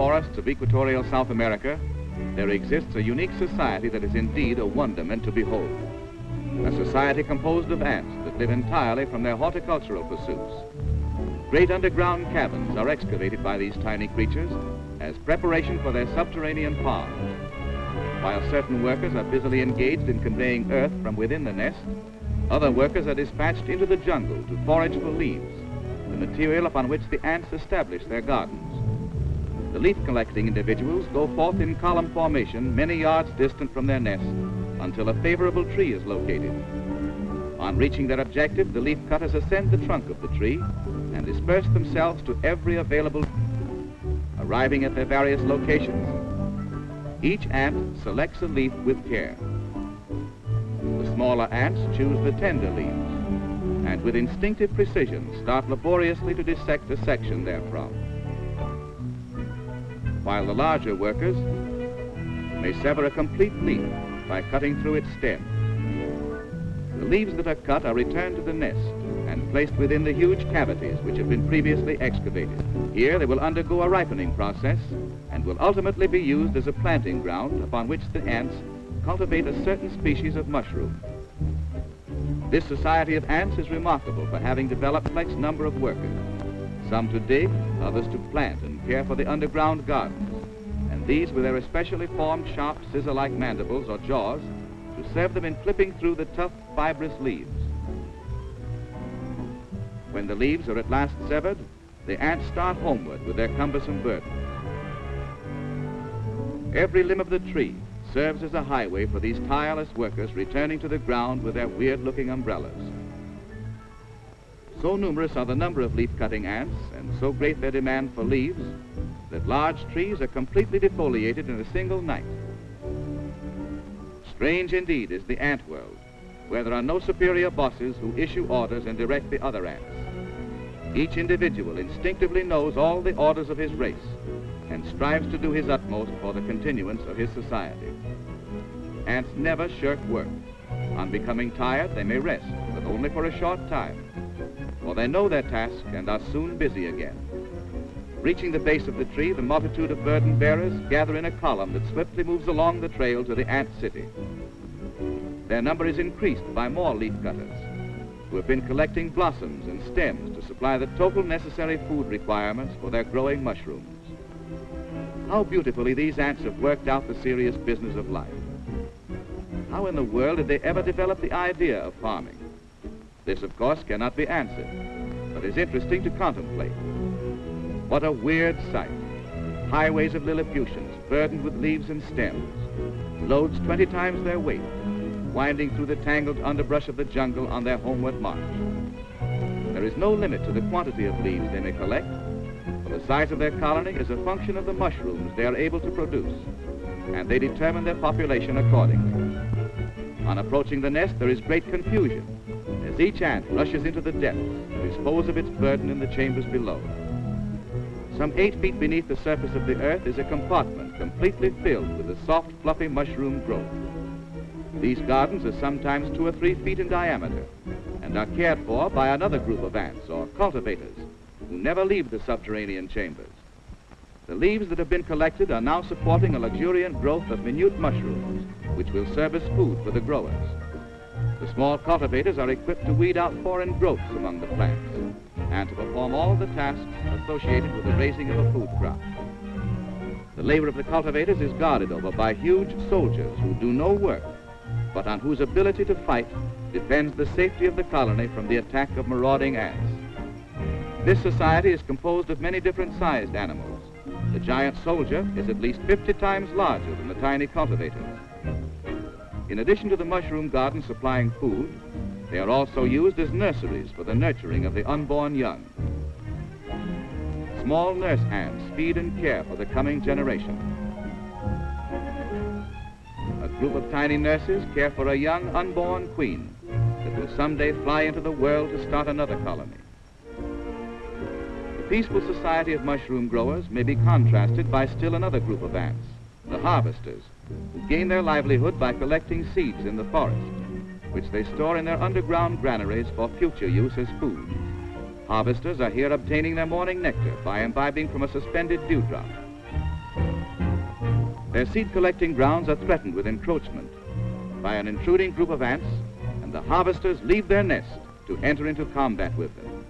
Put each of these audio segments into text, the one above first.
Forests of equatorial South America, there exists a unique society that is indeed a wonderment to behold. A society composed of ants that live entirely from their horticultural pursuits. Great underground caverns are excavated by these tiny creatures as preparation for their subterranean farms. While certain workers are busily engaged in conveying earth from within the nest, other workers are dispatched into the jungle to forage for leaves, the material upon which the ants establish their gardens. The leaf collecting individuals go forth in column formation many yards distant from their nest until a favorable tree is located. On reaching their objective, the leaf cutters ascend the trunk of the tree and disperse themselves to every available arriving at their various locations. Each ant selects a leaf with care. The smaller ants choose the tender leaves and with instinctive precision start laboriously to dissect a section therefrom while the larger workers may sever a complete leaf by cutting through its stem. The leaves that are cut are returned to the nest and placed within the huge cavities which have been previously excavated. Here they will undergo a ripening process and will ultimately be used as a planting ground upon which the ants cultivate a certain species of mushroom. This society of ants is remarkable for having developed a flex number of workers some to dig, others to plant and care for the underground gardens, and these with their especially formed sharp scissor-like mandibles or jaws to serve them in clipping through the tough fibrous leaves. When the leaves are at last severed, the ants start homeward with their cumbersome burden. Every limb of the tree serves as a highway for these tireless workers returning to the ground with their weird-looking umbrellas. So numerous are the number of leaf-cutting ants, and so great their demand for leaves, that large trees are completely defoliated in a single night. Strange indeed is the ant world, where there are no superior bosses who issue orders and direct the other ants. Each individual instinctively knows all the orders of his race and strives to do his utmost for the continuance of his society. Ants never shirk work. On becoming tired, they may rest, but only for a short time for they know their task and are soon busy again. Reaching the base of the tree, the multitude of burden bearers gather in a column that swiftly moves along the trail to the ant city. Their number is increased by more leaf cutters, who have been collecting blossoms and stems to supply the total necessary food requirements for their growing mushrooms. How beautifully these ants have worked out the serious business of life. How in the world did they ever develop the idea of farming? This, of course, cannot be answered, but is interesting to contemplate. What a weird sight. Highways of Lilliputians burdened with leaves and stems, loads 20 times their weight, winding through the tangled underbrush of the jungle on their homeward march. There is no limit to the quantity of leaves they may collect, for the size of their colony is a function of the mushrooms they are able to produce, and they determine their population accordingly. On approaching the nest, there is great confusion, each ant rushes into the depths to dispose of its burden in the chambers below. Some eight feet beneath the surface of the earth is a compartment completely filled with a soft, fluffy mushroom growth. These gardens are sometimes two or three feet in diameter and are cared for by another group of ants or cultivators who never leave the subterranean chambers. The leaves that have been collected are now supporting a luxuriant growth of minute mushrooms, which will serve as food for the growers. The small cultivators are equipped to weed out foreign growths among the plants and to perform all the tasks associated with the raising of a food crop. The labor of the cultivators is guarded over by huge soldiers who do no work, but on whose ability to fight depends the safety of the colony from the attack of marauding ants. This society is composed of many different sized animals. The giant soldier is at least 50 times larger than the tiny cultivators. In addition to the mushroom garden supplying food, they are also used as nurseries for the nurturing of the unborn young. Small nurse ants feed and care for the coming generation. A group of tiny nurses care for a young unborn queen that will someday fly into the world to start another colony. The peaceful society of mushroom growers may be contrasted by still another group of ants, the harvesters, gain their livelihood by collecting seeds in the forest, which they store in their underground granaries for future use as food. Harvesters are here obtaining their morning nectar by imbibing from a suspended dewdrop, Their seed collecting grounds are threatened with encroachment by an intruding group of ants, and the harvesters leave their nest to enter into combat with them.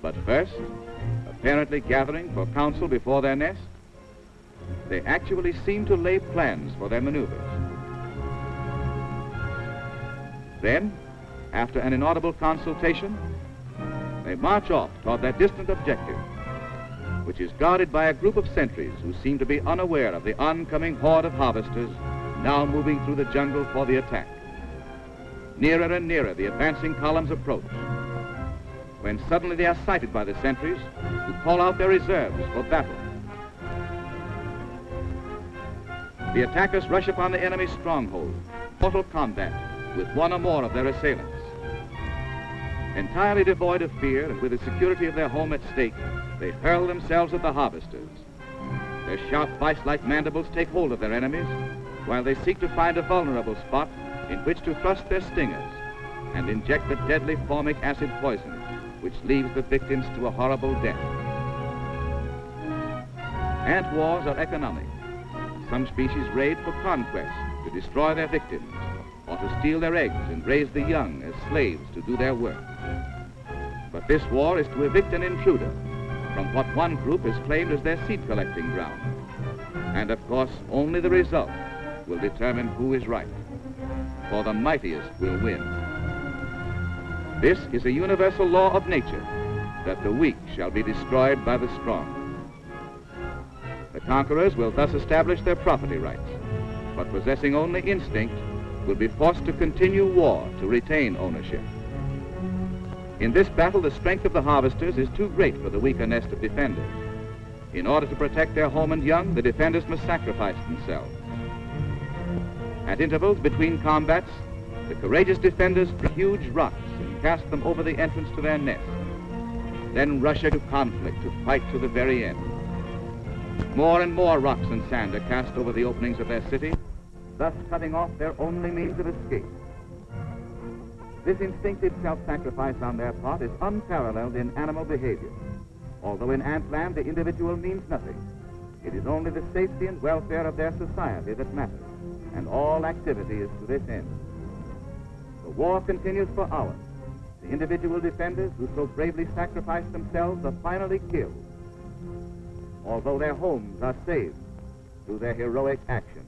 But first, apparently gathering for counsel before their nest, they actually seem to lay plans for their maneuvers. Then, after an inaudible consultation, they march off toward their distant objective, which is guarded by a group of sentries who seem to be unaware of the oncoming horde of harvesters now moving through the jungle for the attack. Nearer and nearer the advancing columns approach, when suddenly they are sighted by the sentries who call out their reserves for battle. The attackers rush upon the enemy's stronghold, mortal combat with one or more of their assailants. Entirely devoid of fear and with the security of their home at stake, they hurl themselves at the harvesters. Their sharp vice-like mandibles take hold of their enemies, while they seek to find a vulnerable spot in which to thrust their stingers and inject the deadly formic acid poison, which leaves the victims to a horrible death. Ant wars are economic. Some species raid for conquest, to destroy their victims, or to steal their eggs and raise the young as slaves to do their work. But this war is to evict an intruder from what one group has claimed as their seed collecting ground. And of course, only the result will determine who is right. For the mightiest will win. This is a universal law of nature, that the weak shall be destroyed by the strong. The conquerors will thus establish their property rights, but possessing only instinct will be forced to continue war to retain ownership. In this battle, the strength of the harvesters is too great for the weaker nest of defenders. In order to protect their home and young, the defenders must sacrifice themselves. At intervals between combats, the courageous defenders pick huge rocks and cast them over the entrance to their nest. Then rush into conflict to fight to the very end. More and more rocks and sand are cast over the openings of their city, thus cutting off their only means of escape. This instinctive self-sacrifice on their part is unparalleled in animal behavior. Although in antland the individual means nothing, it is only the safety and welfare of their society that matters, and all activity is to this end. The war continues for hours. The individual defenders who so bravely sacrificed themselves are finally killed, although their homes are saved through their heroic action.